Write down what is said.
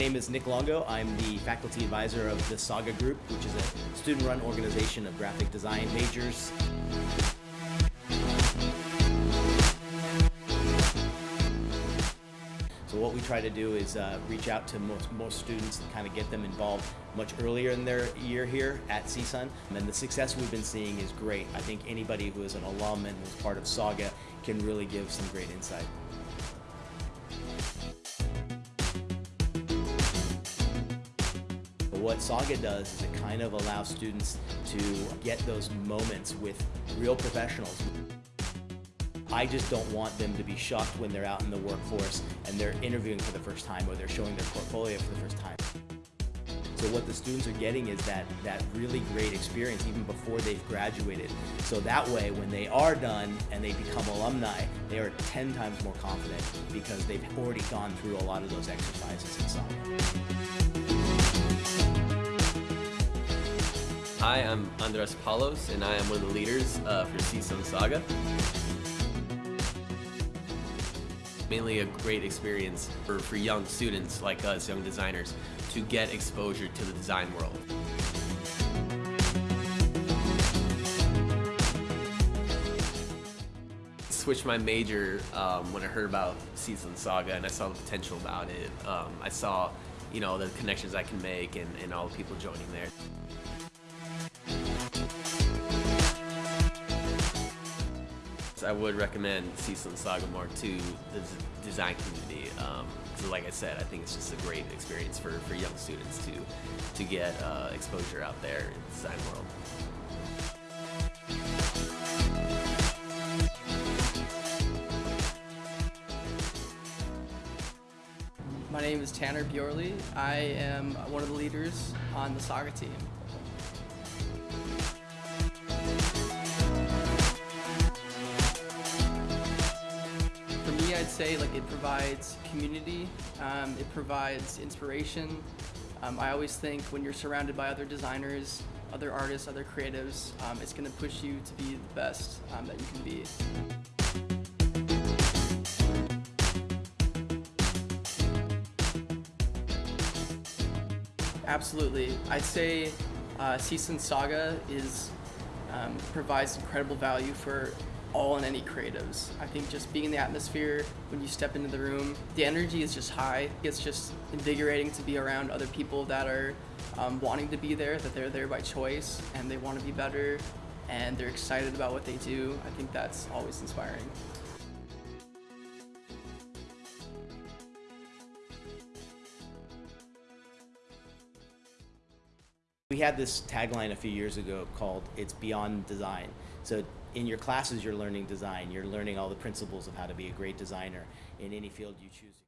Hidalgo. I'm the faculty advisor of the Saga Group, which is a student-run organization of graphic design majors. So what we try to do is uh, reach out to most, most students and kind of get them involved much earlier in their year here at CSUN. And the success we've been seeing is great. I think anybody who is an alum and was part of Saga can really give some great insight. What Saga does is it kind of allows students to get those moments with real professionals. I just don't want them to be shocked when they're out in the workforce and they're interviewing for the first time or they're showing their portfolio for the first time. So what the students are getting is that, that really great experience even before they've graduated. So that way, when they are done and they become alumni, they are 10 times more confident because they've already gone through a lot of those exercises in. Hi, I'm Andres Palos, and I am one of the leaders uh, for CSUN Saga. Mainly a great experience for, for young students like us, young designers, to get exposure to the design world. switched my major um, when I heard about CSUN Saga and I saw the potential about it. Um, I saw, you know, the connections I can make and, and all the people joining there. I would recommend CSUN Saga more to the design community. Um, so like I said, I think it's just a great experience for, for young students to, to get uh, exposure out there in the design world. My name is Tanner Bjorley. I am one of the leaders on the Saga team. I'd say like it provides community, um, it provides inspiration. Um, I always think when you're surrounded by other designers, other artists, other creatives, um, it's going to push you to be the best um, that you can be. Absolutely. I'd say uh, CSUN Saga is um, provides incredible value for all in any creatives. I think just being in the atmosphere when you step into the room, the energy is just high. It's just invigorating to be around other people that are um, wanting to be there, that they're there by choice and they want to be better and they're excited about what they do. I think that's always inspiring. We had this tagline a few years ago called It's Beyond Design. So in your classes, you're learning design. You're learning all the principles of how to be a great designer in any field you choose.